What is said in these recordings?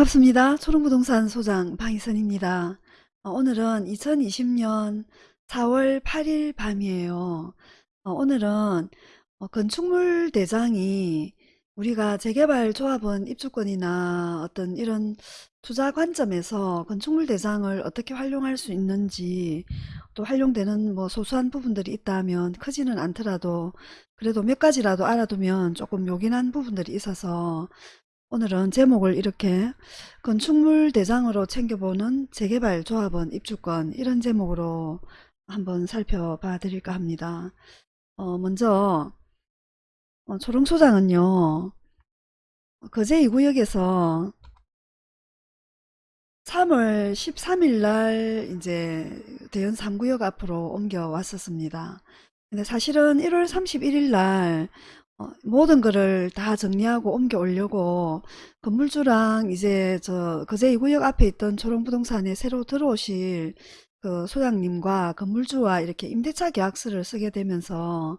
반갑습니다. 초롱부동산 소장 방희선입니다. 어, 오늘은 2020년 4월 8일 밤이에요. 어, 오늘은 어, 건축물 대장이 우리가 재개발 조합원 입주권이나 어떤 이런 투자 관점에서 건축물 대장을 어떻게 활용할 수 있는지 또 활용되는 뭐 소소한 부분들이 있다면 크지는 않더라도 그래도 몇 가지라도 알아두면 조금 요긴한 부분들이 있어서 오늘은 제목을 이렇게 건축물 대장으로 챙겨보는 재개발 조합원 입주권 이런 제목으로 한번 살펴봐 드릴까 합니다. 어, 먼저 어, 초롱소장은요. 거제 2구역에서 3월 13일 날 이제 대연 3구역 앞으로 옮겨 왔었습니다. 근데 사실은 1월 31일 날 어, 모든 거를 다 정리하고 옮겨 오려고 건물주랑 이제 저 거제 2구역 앞에 있던 초롱부동산에 새로 들어오실 그 소장님과 건물주와 이렇게 임대차 계약서를 쓰게 되면서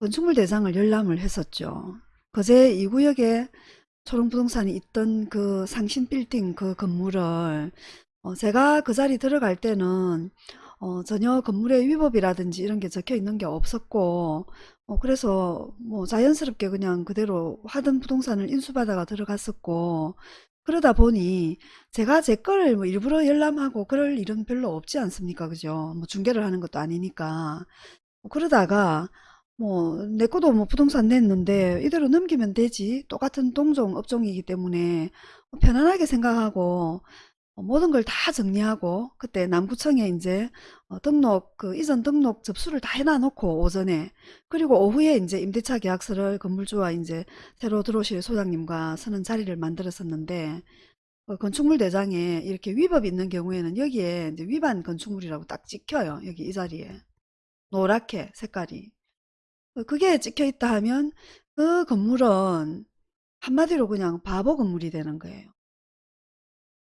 건축물 대장을 열람을 했었죠. 거제 2구역에 초롱부동산이 있던 그 상신 빌딩 그 건물을 어, 제가 그 자리 들어갈 때는 어, 전혀 건물의 위법이라든지 이런 게 적혀 있는 게 없었고 어, 그래서 뭐 자연스럽게 그냥 그대로 하던 부동산을 인수받아가 들어갔었고 그러다 보니 제가 제 거를 뭐 일부러 열람하고 그럴 일은 별로 없지 않습니까? 그죠? 뭐 중개를 하는 것도 아니니까. 뭐 그러다가 뭐 내 것도 뭐 부동산 냈는데 이대로 넘기면 되지. 똑같은 동종 업종이기 때문에 편안하게 생각하고 어, 모든 걸 다 정리하고 그때 남구청에 이제 어, 등록 그 이전 등록 접수를 다 해놔 놓고 오전에 그리고 오후에 이제 임대차 계약서를 건물주와 이제 새로 들어오실 소장님과 서는 자리를 만들었었는데 어, 건축물 대장에 이렇게 위법이 있는 경우에는 여기에 이제 위반 건축물이라고 딱 찍혀요 여기 이 자리에. 노랗게 색깔이. 어, 그게 찍혀 있다 하면 그 건물은 한마디로 그냥 바보 건물이 되는 거예요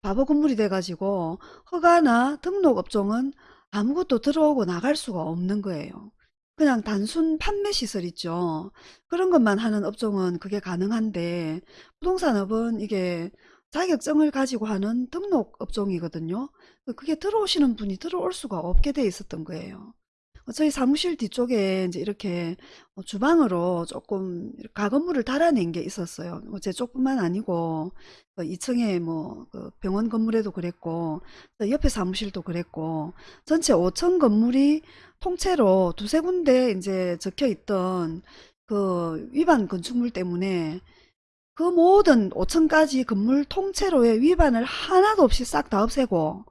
바보 건물이 돼가지고 허가나 등록 업종은 아무것도 들어오고 나갈 수가 없는 거예요. 그냥 단순 판매 시설 있죠. 그런 것만 하는 업종은 그게 가능한데 부동산업은 이게 자격증을 가지고 하는 등록 업종이거든요. 그게 들어오시는 분이 들어올 수가 없게 돼 있었던 거예요. 어, 저희 사무실 뒤쪽에 이제 이렇게 어, 주방으로 조금 가건물을 달아낸 게 있었어요. 뭐제 쪽뿐만 아니고 2층에 뭐그 병원 건물에도 그랬고 옆에 사무실도 그랬고 전체 5층 건물이 통째로 두세 군데 이제 적혀 있던 그 위반 건축물 때문에 그 모든 5층까지 건물 통째로의 위반을 하나도 없이 싹 다 없애고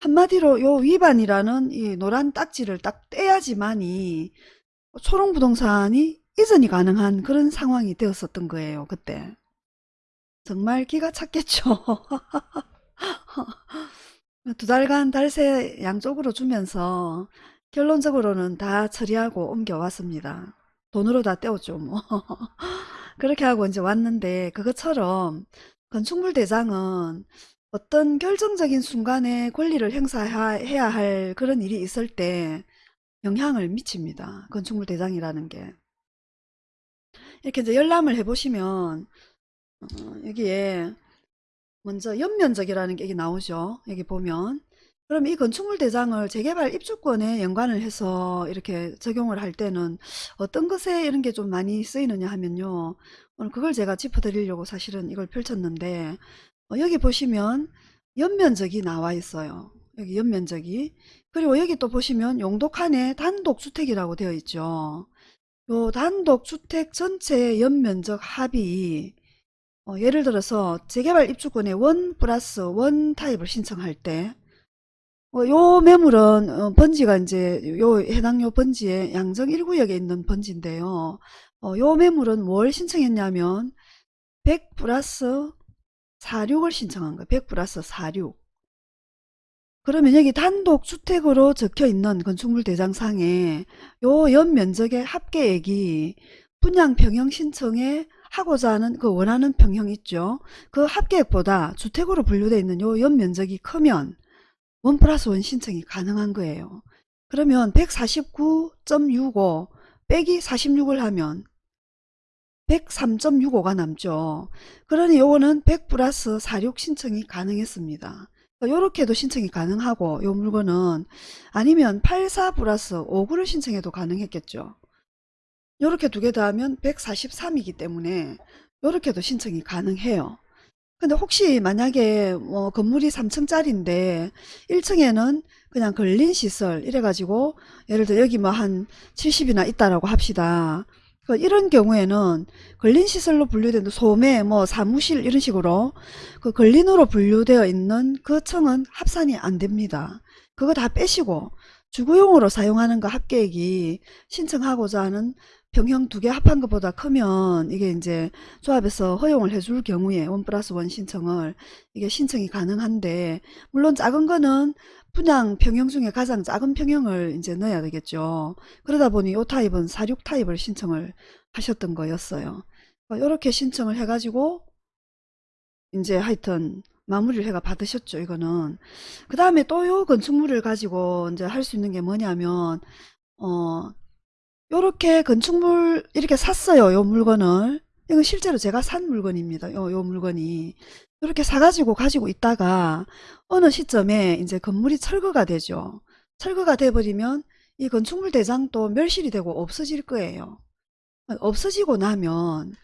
한마디로 요 위반이라는 이 노란 딱지를 딱 떼야지만이 초롱 부동산이 이전이 가능한 그런 상황이 되었었던 거예요. 그때. 정말 기가 찼겠죠. 두 달간 달세 양쪽으로 주면서 결론적으로는 다 처리하고 옮겨왔습니다. 돈으로 다 떼었죠. 뭐. 그렇게 하고 이제 왔는데 그것처럼 건축물 대장은 어떤 결정적인 순간에 권리를 행사해야 할 그런 일이 있을 때 영향을 미칩니다. 건축물 대장이라는 게. 이렇게 이제 열람을 해보시면 어, 여기에 먼저 연면적이라는 게 나오죠. 여기 보면 그럼 이 건축물 대장을 재개발 입주권에 연관을 해서 이렇게 적용을 할 때는 어떤 것에 이런 게 좀 많이 쓰이느냐 하면요. 오늘 그걸 제가 짚어드리려고 사실은 이걸 펼쳤는데 어, 여기 보시면 연면적이 나와 있어요. 여기 연면적이. 그리고 여기 또 보시면 용도 칸에 단독주택이라고 되어 있죠. 요 단독주택 전체 연면적 합이 어, 예를 들어서 재개발 입주권에 원 플러스 원 타입을 신청할 때 어, 요 매물은 어, 번지가 이제 요 해당 요 번지에 양정 1구역에 있는 번지인데요. 어, 요 매물은 뭘 신청했냐면 100 플러스 46을 신청한 거예요. 100 플러스 46. 그러면 여기 단독 주택으로 적혀 있는 건축물 대장상에 요 연면적의 합계액이 분양 평형 신청에 하고자 하는 그 원하는 평형 있죠. 그 합계액보다 주택으로 분류되어 있는 요 연면적이 크면 원 플러스 원 신청이 가능한 거예요. 그러면 149.65 빼기 46을 하면 103.65가 남죠. 그러니 요거는 100 플러스 46 신청이 가능했습니다. 요렇게도 신청이 가능하고 요 물건은 아니면 84 플러스 59를 신청해도 가능했겠죠. 요렇게 두개 더하면 143이기 때문에 요렇게도 신청이 가능해요. 근데 혹시 만약에 뭐 건물이 3층짜리인데 1층에는 그냥 걸린 시설 이래가지고 예를 들어 여기 뭐 한 70이나 있다라고 합시다. 그 이런 경우에는 걸린 시설로 분류된 소매 뭐 사무실 이런 식으로 그 걸린으로 분류되어 있는 그 층은 합산이 안 됩니다. 그거 다 빼시고 주거용으로 사용하는 거 합계액이 신청하고자 하는 병형 두 개 합한 것보다 크면 이게 이제 조합에서 허용을 해줄 경우에 원 플러스 원 신청을 이게 신청이 가능한데 물론 작은 거는 분양 평형 중에 가장 작은 평형을 이제 넣어야 되겠죠. 그러다 보니 이 타입은 46 타입을 신청을 하셨던 거였어요. 이렇게 신청을 해가지고 이제 하여튼 마무리를 해가 받으셨죠. 이거는 그 다음에 또요 건축물을 가지고 이제 할 수 있는 게 뭐냐면 어 요렇게 건축물 이렇게 샀어요. 요 물건을. 이건 실제로 제가 산 물건입니다. 요, 요 물건이. 이렇게 사가지고 가지고 있다가 어느 시점에 이제 건물이 철거가 되죠. 철거가 돼버리면 이 건축물 대장도 멸실이 되고 없어질 거예요. 없어지고 나면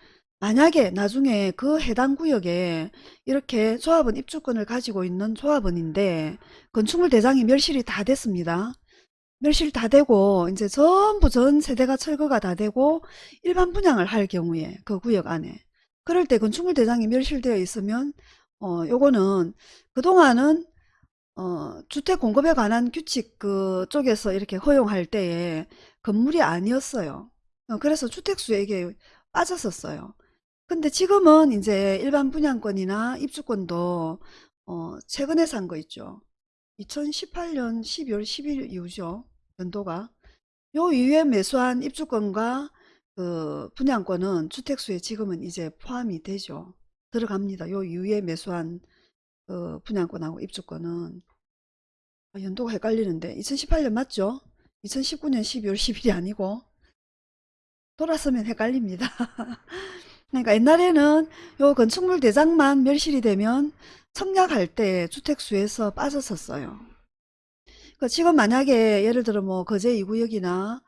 만약에 나중에 그 해당 구역에 이렇게 조합원 입주권을 가지고 있는 조합원인데 건축물 대장이 멸실이 다 됐습니다. 멸실 다 되고 이제 전부 전 세대가 철거가 다 되고 일반 분양을 할 경우에 그 구역 안에 그럴 때 건축물 대장이 멸실되어 있으면 어 요거는 그동안은 어 주택 공급에 관한 규칙 그 쪽에서 이렇게 허용할 때에 건물이 아니었어요. 어 그래서 주택수에 이게 빠졌었어요. 근데 지금은 이제 일반 분양권이나 입주권도 어 최근에 산 거 있죠. 2018년 12월 10일 이후죠. 연도가. 요 이후에 매수한 입주권과 그 분양권은 주택수에 지금은 이제 포함이 되죠. 들어갑니다. 요 이후에 매수한 그 분양권하고 입주권은 아, 연도가 헷갈리는데 2018년 맞죠? 2019년 12월 10일이 아니고 돌아서면 헷갈립니다. 그러니까 옛날에는 요 건축물 대장만 멸실이 되면 청약할 때 주택수에서 빠졌었어요. 그 지금 만약에 예를 들어 뭐 거제 2구역이나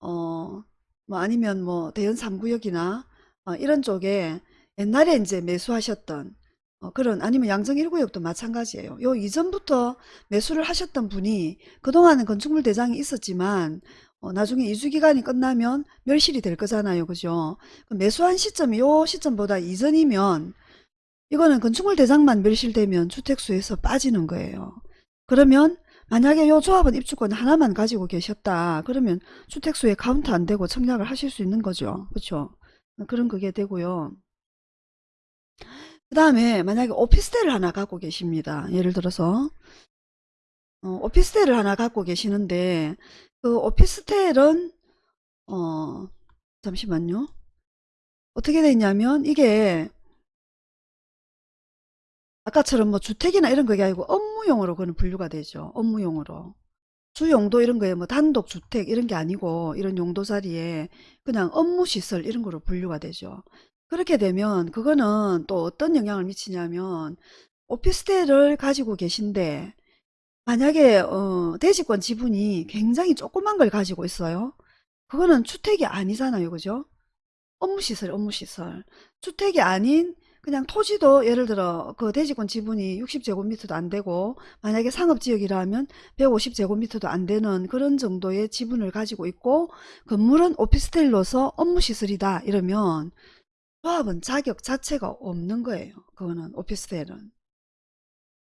어 뭐 아니면 뭐 대연 3구역이나 어 이런 쪽에 옛날에 이제 매수하셨던 어 그런 아니면 양정 1구역도 마찬가지예요. 요 이전부터 매수를 하셨던 분이 그동안은 건축물 대장이 있었지만 어 나중에 이주기간이 끝나면 멸실이 될 거잖아요. 그죠? 매수한 시점이 요 시점보다 이전이면 이거는 건축물 대장만 멸실되면 주택수에서 빠지는 거예요. 그러면 만약에 요 조합은 입주권 하나만 가지고 계셨다. 그러면 주택수에 카운트 안 되고 청약을 하실 수 있는 거죠. 그렇죠? 그런 그게 되고요. 그 다음에 만약에 오피스텔을 하나 갖고 계십니다. 예를 들어서 어, 오피스텔을 하나 갖고 계시는데 그 오피스텔은 어 잠시만요. 어떻게 돼 있냐면 이게 아까처럼 뭐 주택이나 이런 게 아니고 업무용으로 그는 분류가 되죠. 업무용으로. 주용도 이런 거에 뭐 단독 주택 이런 게 아니고 이런 용도 자리에 그냥 업무시설 이런 거로 분류가 되죠. 그렇게 되면 그거는 또 어떤 영향을 미치냐면 오피스텔을 가지고 계신데 만약에 어, 대지권 지분이 굉장히 조그만 걸 가지고 있어요. 그거는 주택이 아니잖아요. 그죠? 업무시설, 업무시설. 주택이 아닌 그냥 토지도 예를 들어 그 대지권 지분이 60제곱미터도 안 되고 만약에 상업지역이라면 150제곱미터도 안 되는 그런 정도의 지분을 가지고 있고 건물은 오피스텔로서 업무시설이다 이러면 조합은 자격 자체가 없는 거예요. 그거는 오피스텔은.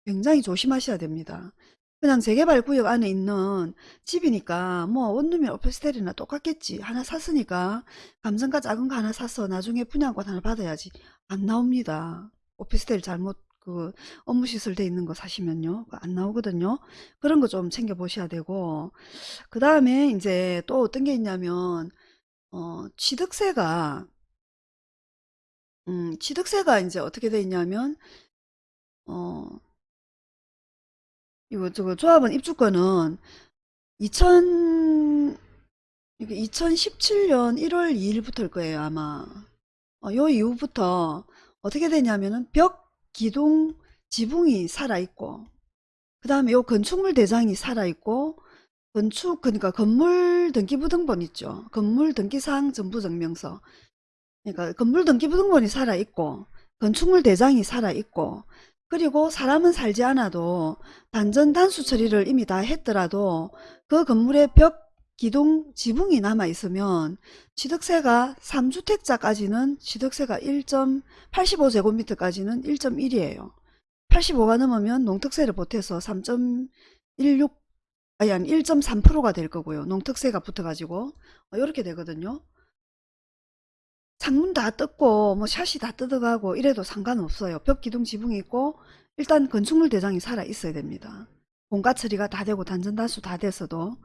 굉장히 조심하셔야 됩니다. 그냥 재개발 구역 안에 있는 집이니까 뭐 원룸이 오피스텔이나 똑같겠지. 하나 샀으니까 감정가 작은 거 하나 사서 나중에 분양권 하나 받아야지. 안 나옵니다. 오피스텔 잘못 그 업무 시설 돼 있는 거 사시면요. 안 나오거든요. 그런 거 좀 챙겨 보셔야 되고 그 다음에 이제 또 어떤 게 있냐면 어, 취득세가 음, 취득세가 이제 어떻게 돼 있냐면 어, 이거 저거 조합원 입주권은 2000 이게 2017년 1월 2일부터일 거예요 아마 어, 요 이후부터 어떻게 되냐면은 벽, 기둥, 지붕이 살아있고 그 다음에 요 건축물 대장이 살아있고 건축 그러니까 건물 등기부등본 있죠. 건물 등기사항 전부 증명서 그러니까 건물 등기부등본이 살아있고 건축물 대장이 살아있고 그리고 사람은 살지 않아도 단전 단수 처리를 이미 다 했더라도 그 건물의 벽, 기둥, 지붕이 남아있으면 취득세가 3주택자까지는 취득세가 1.85제곱미터까지는 1.1이에요. 85가 넘으면 농특세를 보태서 3.16 아니 아니 1.3%가 될 거고요. 농특세가 붙어가지고 이렇게 되거든요. 창문 다 뜯고 뭐 샷이 다 뜯어가고 이래도 상관없어요. 벽 기둥 지붕이 있고 일단 건축물 대장이 살아 있어야 됩니다. 공가 처리가 다 되고 단전단수 다 됐어도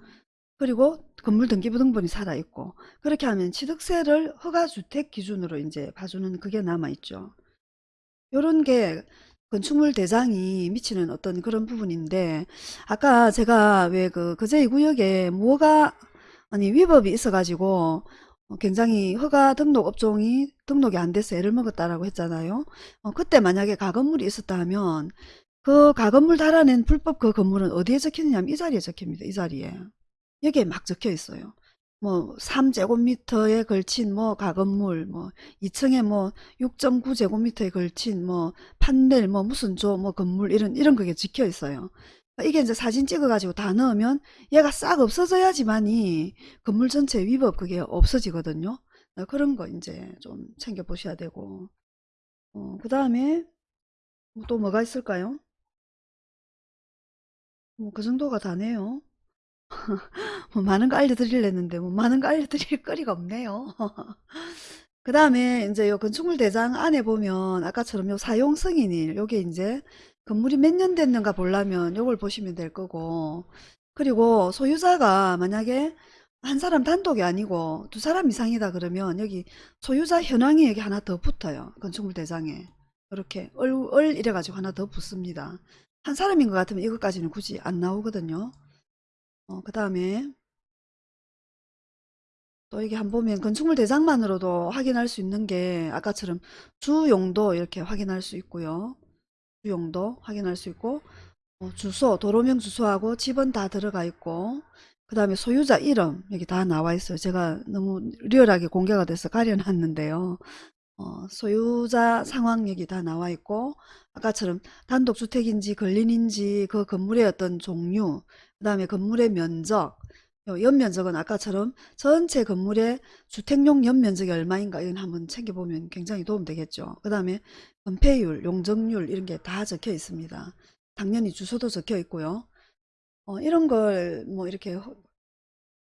그리고 건물 등기부등본이 살아 있고 그렇게 하면 취득세를 허가주택 기준으로 이제 봐주는 그게 남아 있죠. 요런 게 건축물 대장이 미치는 어떤 그런 부분인데 아까 제가 왜그 거제 2구역에 뭐가 아니 위법이 있어 가지고 어, 굉장히 허가 등록 업종이 등록이 안 돼서 애를 먹었다라고 했잖아요. 어, 그때 만약에 가건물이 있었다 하면 그 가건물 달아낸 불법 그 건물은 어디에 적혀있냐면 이 자리에 적힙니다. 이 자리에. 여기에 막 적혀 있어요. 뭐 3제곱미터에 걸친 뭐 가건물 뭐 2층에 뭐 6.9제곱미터에 걸친 뭐 판넬 뭐 무슨 조 뭐 건물 이런 이런 그게 적혀 있어요. 이게 이제 사진 찍어 가지고 다 넣으면 얘가 싹 없어져야지만이 건물 전체 위법 그게 없어지거든요. 어, 그런 거 이제 좀 챙겨 보셔야 되고 어, 그 다음에 또 뭐가 있을까요? 뭐 그 정도가 다네요. 뭐 많은 거 알려드리려는데 뭐 많은 거 알려드릴 거리가 없네요. 그 다음에 이제 요 건축물 대장 안에 보면 아까처럼 요 사용 승인일 요게 이제 건물이 몇 년 됐는가 보려면 요걸 보시면 될 거고 그리고 소유자가 만약에 한 사람 단독이 아니고 두 사람 이상이다 그러면 여기 소유자 현황이 여기 하나 더 붙어요. 건축물 대장에 이렇게 얼, 얼 이래 가지고 하나 더 붙습니다. 한 사람인 것 같으면 이것까지는 굳이 안 나오거든요. 어, 그 다음에 또 이게 한 보면 건축물 대장만으로도 확인할 수 있는 게 아까처럼 주용도 이렇게 확인할 수 있고요. 주용도 확인할 수 있고 어, 주소, 도로명 주소하고 집은 다 들어가 있고 그 다음에 소유자 이름 여기 다 나와 있어요. 제가 너무 리얼하게 공개가 돼서 가려놨는데요. 어, 소유자 상황 여기 다 나와 있고 아까처럼 단독주택인지 근린인지 그 건물의 어떤 종류 그 다음에 건물의 면적 요 연면적은 아까처럼 전체 건물의 주택용 연면적이 얼마인가 이건 한번 챙겨보면 굉장히 도움되겠죠. 그 다음에 건폐율, 용적률 이런 게 다 적혀 있습니다. 당연히 주소도 적혀 있고요. 어, 이런 걸 뭐 이렇게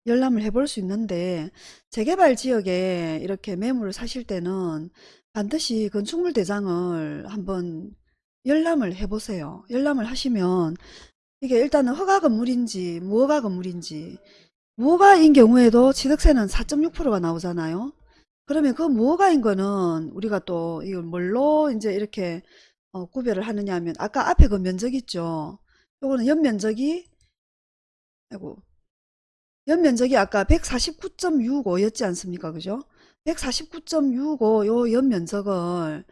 열람을 해볼 수 있는데 재개발 지역에 이렇게 매물을 사실 때는 반드시 건축물 대장을 한번 열람을 해보세요. 열람을 하시면 이게 일단은 허가 건물인지 무허가 건물인지 무허가인 경우에도 취득세는 4.6%가 나오잖아요. 그러면 그 무허가인 거는 우리가 또 이걸 뭘로 이제 이렇게 어, 구별을 하느냐 하면 아까 앞에 그 면적 있죠. 요거는 연면적이 아이고 연면적이 아까 149.65였지 않습니까? 그죠? 149.65요 연면적을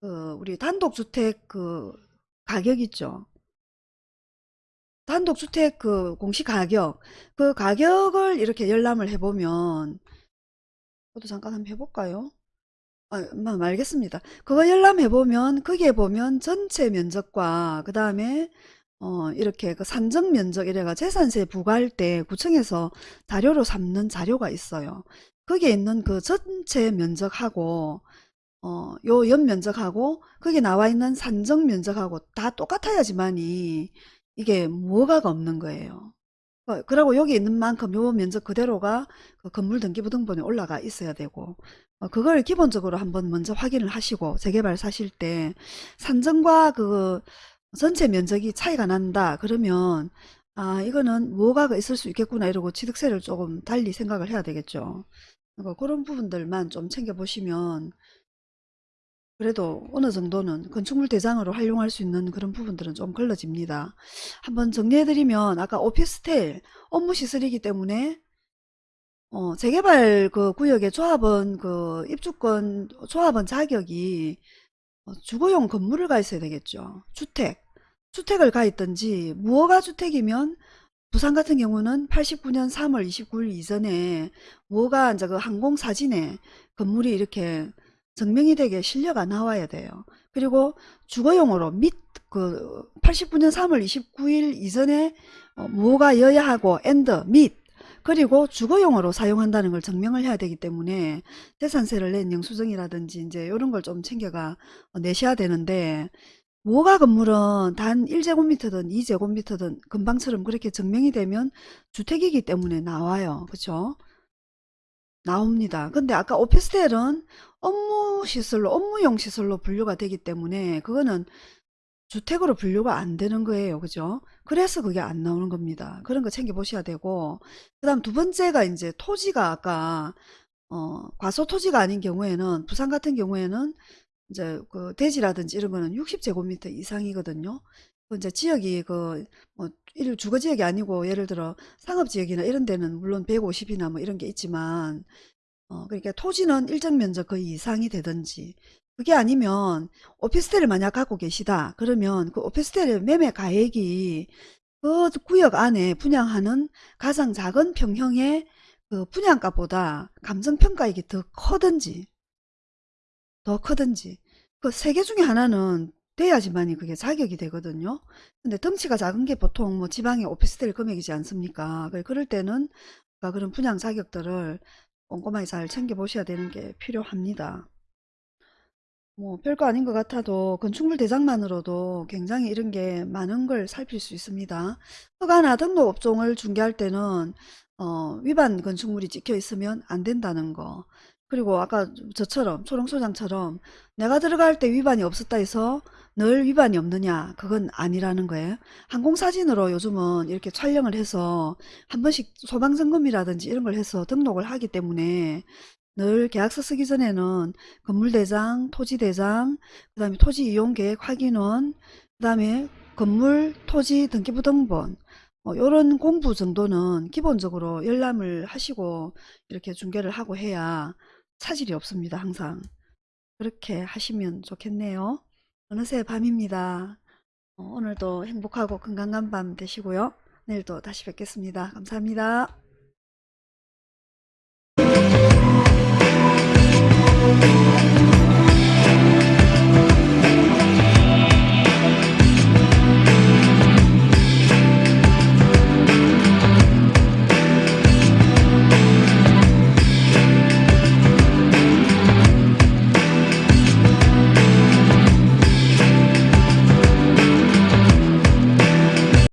그 우리 단독주택 그 가격 있죠. 단독주택 그 공시 가격 그 가격을 이렇게 열람을 해보면 저도 잠깐 한번 해볼까요? 아, 뭐 알겠습니다. 그거 열람해 보면 거기에 보면 전체 면적과 그 다음에 어, 이렇게 그 산정 면적 이래가 재산세 부과할 때 구청에서 자료로 삼는 자료가 있어요. 거기에 있는 그 전체 면적하고 어, 요 연면적하고 거기 나와 있는 산정 면적하고 다 똑같아야지만이 이게 뭐가가 없는 거예요. 어, 그리고 여기 있는 만큼 요 면적 그대로가 그 건물 등기부등본에 올라가 있어야 되고 어, 그걸 기본적으로 한번 먼저 확인을 하시고 재개발 사실 때 산정과 그 전체 면적이 차이가 난다 그러면 아 이거는 뭐가 있을 수 있겠구나 이러고 취득세를 조금 달리 생각을 해야 되겠죠. 그러니까 그런 부분들만 좀 챙겨보시면 그래도 어느 정도는 건축물 대장으로 활용할 수 있는 그런 부분들은 좀 걸러집니다. 한번 정리해드리면 아까 오피스텔 업무 시설이기 때문에 어, 재개발 그 구역의 조합원 그 입주권 조합원 자격이 어, 주거용 건물을 가 있어야 되겠죠. 주택. 주택을 가 있든지 무허가 주택이면 부산 같은 경우는 89년 3월 29일 이전에 무허가 이제 그 항공 사진에 건물이 이렇게 증명이 되게 실려가 나와야 돼요. 그리고 주거용으로 및그 89년 3월 29일 이전에 어, 무허가여야 하고 and 및 그리고 주거용으로 사용한다는 걸 증명을 해야 되기 때문에 재산세를 낸 영수증이라든지 이제 이런 걸 좀 챙겨가 어, 내셔야 되는데 무허가 건물은 단 1제곱미터든 2제곱미터든 금방처럼 그렇게 증명이 되면 주택이기 때문에 나와요. 그쵸? 나옵니다. 근데 아까 오피스텔은 업무 시설로 업무용 시설로 분류가 되기 때문에 그거는 주택으로 분류가 안 되는 거예요. 그죠? 그래서 그게 안 나오는 겁니다. 그런 거 챙겨 보셔야 되고 그 다음 두 번째가 이제 토지가 아까 어, 과소 토지가 아닌 경우에는 부산 같은 경우에는 이제 그 대지라든지 이런 거는 60제곱미터 이상이거든요. 그 이제 지역이 그뭐일 주거 지역이 아니고 예를 들어 상업 지역이나 이런 데는 물론 150이나 뭐 이런 게 있지만 어 그러니까 토지는 일정 면적 그 이상이 되든지 그게 아니면 오피스텔을 만약 갖고 계시다 그러면 그 오피스텔의 매매 가액이 그 구역 안에 분양하는 가장 작은 평형의 그 분양가보다 감정평가액이 더 커든지 더 크든지 그 세 개 중에 하나는 돼야지만이 그게 자격이 되거든요. 근데 덩치가 작은 게 보통 뭐 지방의 오피스텔 금액이지 않습니까? 그럴 때는 그런 분양 자격들을 꼼꼼하게 잘 챙겨 보셔야 되는 게 필요합니다. 뭐 별거 아닌 것 같아도 건축물 대장만으로도 굉장히 이런 게 많은 걸 살필 수 있습니다. 허가나 등록 업종을 중개할 때는 어, 위반 건축물이 찍혀 있으면 안 된다는 거. 그리고 아까 저처럼 초롱소장처럼 내가 들어갈 때 위반이 없었다 해서 늘 위반이 없느냐 그건 아니라는 거예요. 항공사진으로 요즘은 이렇게 촬영을 해서 한 번씩 소방점검이라든지 이런 걸 해서 등록을 하기 때문에 늘 계약서 쓰기 전에는 건물대장, 토지대장, 그 다음에 토지이용계획 확인원, 그 다음에 건물, 토지 등기부 등본 뭐 이런 공부 정도는 기본적으로 열람을 하시고 이렇게 중개를 하고 해야 차질이 없습니다. 항상 그렇게 하시면 좋겠네요. 어느새 밤입니다. 어, 오늘도 행복하고 건강한 밤 되시고요. 내일도 다시 뵙겠습니다. 감사합니다.